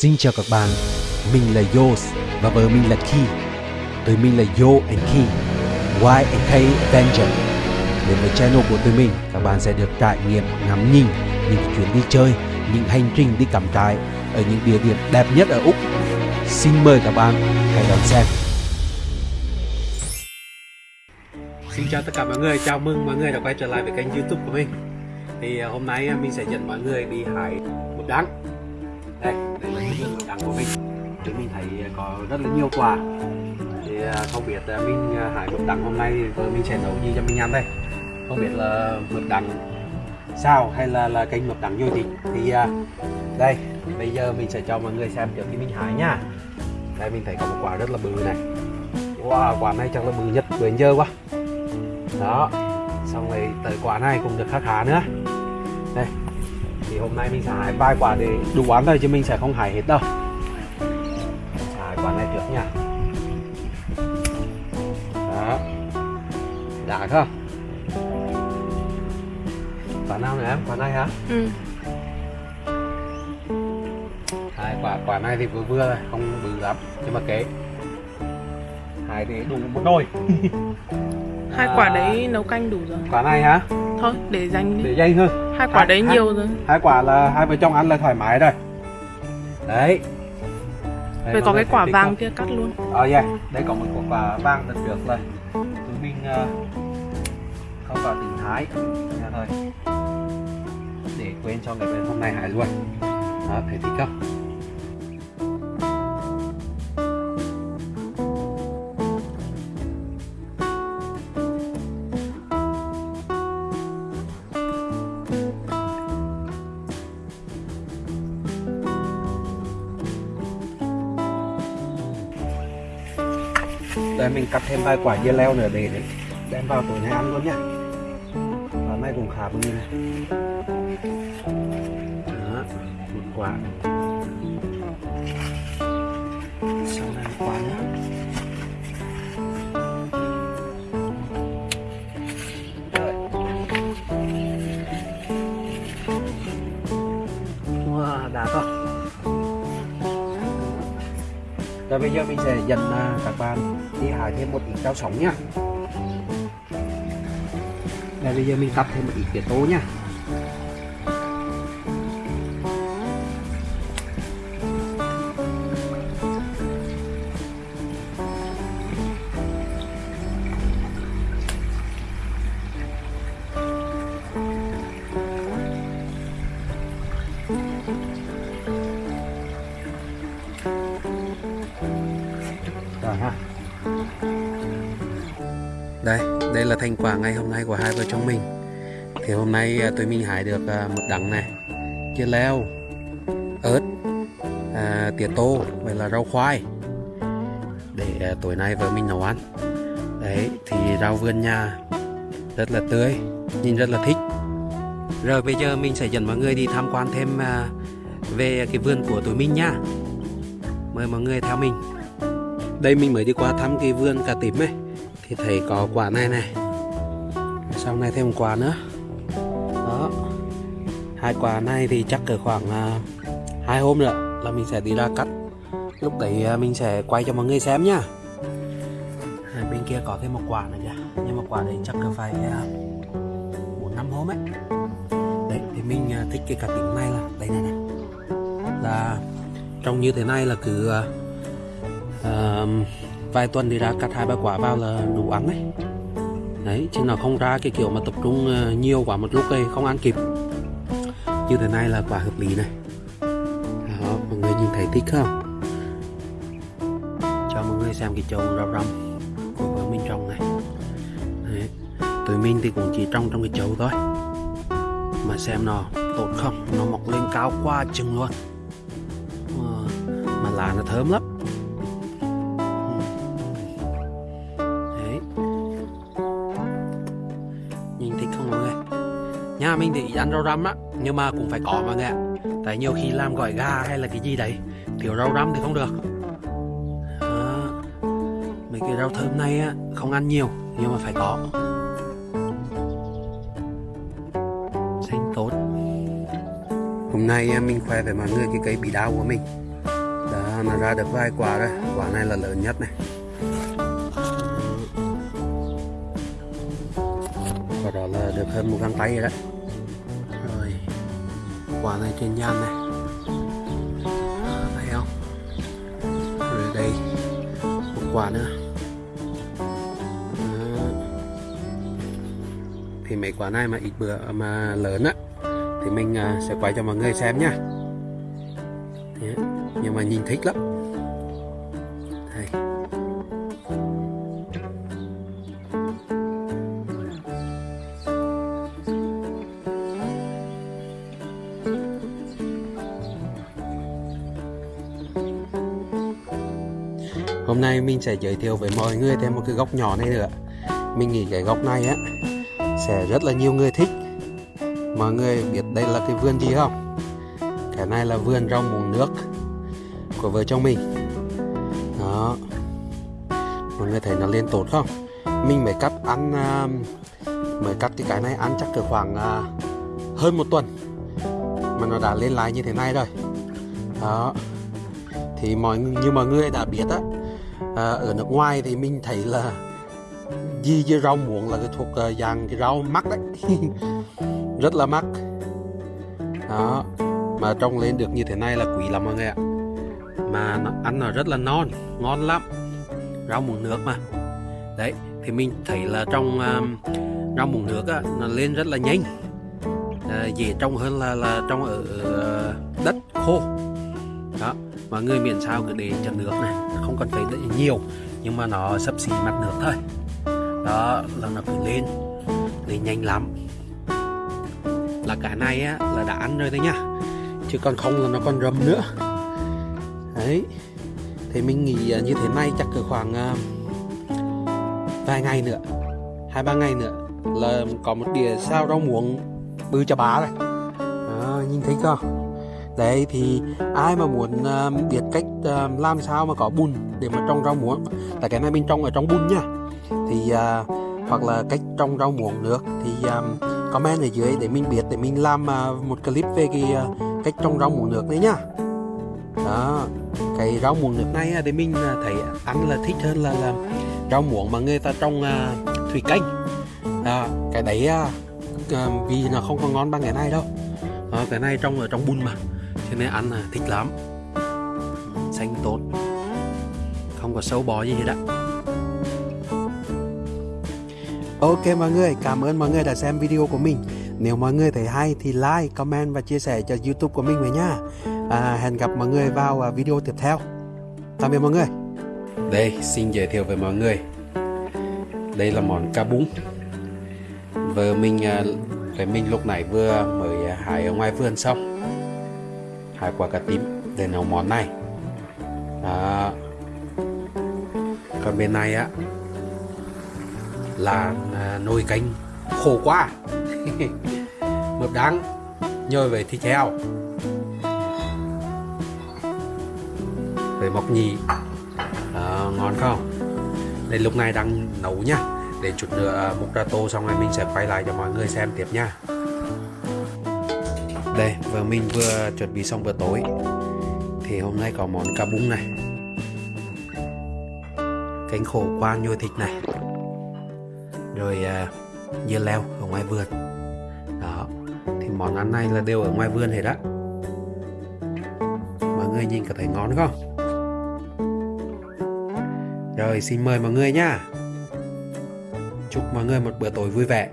Xin chào các bạn, mình là Yos và vợ mình là Ki. Tụi mình là Yo and Ki, Y and K Avenger. Đến với channel của tụi mình, các bạn sẽ được trải nghiệm ngắm nhìn những chuyến đi chơi, những hành trình đi cắm trại ở những địa điểm đẹp nhất ở Úc. Xin mời các bạn hãy đón xem. Xin chào tất cả mọi người, chào mừng mọi người đã quay trở lại với kênh youtube của mình Thì à, hôm nay à, mình sẽ dẫn mọi người đi hái một đắng Đây, đây cái của mình. Thì mình thấy à, có rất là nhiều quả. Thì à, không biết à, mình à, hái đắng hôm nay thì mình sẽ nấu gì cho mình ăn đây? Không biết là mực đắng sao hay là là kênh mực đắng vui thịt. Thì đây, bây giờ mình sẽ cho mọi người xem trước khi mình hái nha. Đây mình thấy có một quả rất là bự này. Wow, quả này chắc là bự nhất bữa giờ quá. Đó xong rồi tới quả này cũng được khá khá nữa. Đây thì hôm nay mình sẽ hái vài quả để đủ ăn thôi chứ mình sẽ không hái hết đâu. Sẽ hái quả này trước nha. Đó. Đã không? Quả nào nữa em? Quả này hả? Ừ. hai quả quả này thì vừa vừa thôi không bự lắm nhưng mà kế hai để đủ một đôi Hai À, quả đấy nấu canh đủ rồi. quả này hả Thôi, để dành để đi. dây hơn Hai quả hai- đấy hai- nhiều rồi. hai quả là hai vợ chồng ăn là thoải mái rồi. Đấy. Đây, Vậy có cái quả vàng không? kia cắt luôn. ờ yeah. Đây có một quả vàng thật được rồi. Tụi mình ờ, không vào tỉnh thái. Nha thôi. Để quên cho người bên hôm nay hải luôn. Đó thấy thích không Đây mình cắt thêm vài quả dưa leo nữa để để đem vào tối nay ăn luôn nhá. Quả này cũng khá bự này. Đó, một quả. Sau này quả nữa. Rồi bây giờ mình sẽ dẫn à, các bạn đi hái thêm một ít rau sống nhá. Đây, bây giờ mình cắt thêm một ít tía tố nhá. Thành quả ngày hôm nay của hai vợ chồng mình. Thì hôm nay à, tụi mình hái được à, một đắng này, chia leo, ớt, à, tía tô, vậy là rau khoai. Để à, tối nay vợ mình nấu ăn. Đấy, thì rau vườn nhà rất là tươi, nhìn rất là thích. Rồi bây giờ mình sẽ dẫn mọi người đi tham quan thêm về cái vườn của tụi mình nha. Mời mọi người theo mình. Đây mình mới đi qua thăm cái vườn cà tím ấy Thì thấy có quả này này xong này thêm một quả nữa. Đó. Hai quả này thì chắc ở khoảng à, hai hôm nữa là mình sẽ đi ra cắt. Lúc đấy à, mình sẽ quay cho mọi người xem nhá. À, bên kia có thêm một quả nữa kìa. Nhưng mà quả đấy chắc là phải một bốn năm hôm ấy. Đấy thì mình thích cái cả tính này là Đây này này. Là trông như thế này là cứ uh, vài tuần đi ra cắt hai ba quả vào là đủ ăn ấy đấy, chứ nó không ra cái kiểu mà tập trung ờ, nhiều quá một lúc đây, không ăn kịp. Như thế này là quả hợp lý này. Đó, mọi người nhìn thấy thích không? Cho mọi người xem cái chậu rau răm của vợ mình trồng này. Đấy. tụi mình thì cũng chỉ trồng trong cái chậu thôi. Mà xem nó tốt không, nó mọc lên cao quá chừng luôn. Ờ, mà lá nó thơm lắm. Nhà mình thì ăn rau răm á, Nhưng mà cũng phải có mọi người ạ Tại nhiều khi làm gỏi gà hay là cái gì đấy Thiếu rau răm thì không được. Mấy cái rau thơm này á, Không ăn nhiều, Nhưng mà phải có. Xanh tốt. Hôm nay à, mình khoe với mọi người cái cây bị đau của mình. Đã nó ra được vài quả rồi. Quả này là lớn nhất này. Quả đó là được hơn một găng tay rồi đấy quả này trên nhan này. À, thấy không? Rồi đây, một quả nữa. Thì mấy quả này mà ít bữa, mà lớn á, thì mình à, sẽ quay cho mọi người xem nhá nhưng mà nhìn thích lắm. Hôm nay mình sẽ giới thiệu với mọi người thêm một cái góc nhỏ này nữa. Mình nghĩ cái góc này á, sẽ rất là nhiều người thích. Mọi người biết đây là cái vườn gì không? Cái này là vườn rau muống nước của vợ chồng mình. Đó. Mọi người thấy nó lên tốt không? Mình mới cắt ăn à, mới cắt cái cái này ăn chắc được khoảng à, hơn một tuần. Mà nó đã lên lại như thế này rồi. Đó. Thì mọi như mọi người đã biết á à, ở nước ngoài thì mình thấy là gì với rau muống là cái thuộc à, dạng cái rau mắc đấy. Rất là mắc. Đó mà trồng lên được như thế này là quý lắm mọi người ạ. Mà nó ăn nó rất là non ngon lắm. Rau muống nước mà. Đấy thì mình thấy là trong um, rau muống nước á, nó lên rất là nhanh. À, dễ trồng hơn là là trong ở à, đất khô đó mọi người miễn sao cứ để cho nước này không cần phải để nhiều nhưng mà nó sấp xỉ mặt nước thôi. Đó là nó cứ lên lên nhanh lắm. Là cả này á, là đã ăn rồi đấy nhá chứ còn không là nó còn rầm nữa. Đấy thì mình nghĩ à, như thế này chắc cỡ khoảng à, vài ngày nữa hai ba ngày nữa là có một đĩa sao rau muống bự cho bá rồi. À, nhìn thấy không đấy thì ai mà muốn uh, biết cách uh, làm sao mà có bùn để mà trồng rau muống? Tại cái này mình trồng ở trong bùn nha. Thì uh, hoặc là cách trồng rau muống nước thì um, comment ở dưới để mình biết để mình làm uh, một clip về cái uh, cách trồng rau muống nước đấy nhá đó cái rau muống nước này để thì mình thấy ăn là thích hơn là, là rau muống mà người ta trồng uh, thủy canh. Đó, cái đấy uh, vì nó không có ngon bằng cái này đâu. Đó, cái này trồng ở trong bùn mà cho nên ăn là thích lắm xanh tốt không có sâu bò gì hết á Ok mọi người, cảm ơn mọi người đã xem video của mình. Nếu mọi người thấy hay thì like, comment và chia sẻ cho YouTube của mình với nha. À, hẹn gặp mọi người vào à, video tiếp theo. Tạm biệt mọi người. Đây, xin giới thiệu với mọi người. Đây là món cá bún. Vợ mình à, với mình lúc nãy vừa mới hái ở ngoài vườn xong hai quả cà tím để nấu món này. à, Còn bên này á là à, nồi canh khổ quá. Mập đắng nhồi về thịt heo. Về mọc nhì. À, ngon không? Đây lúc này đang nấu nhá để chút nữa à, múc ra tô xong rồi mình sẽ quay lại cho mọi người xem tiếp nha đây vừa mình vừa chuẩn bị xong bữa tối. Thì hôm nay có món cá bún này. Cánh khổ qua nhồi thịt này. Rồi à, dưa leo ở ngoài vườn. Đó thì món ăn này là đều ở ngoài vườn hết đó mọi người nhìn có thấy ngon không? Rồi xin mời mọi người nha. Chúc mọi người một bữa tối vui vẻ.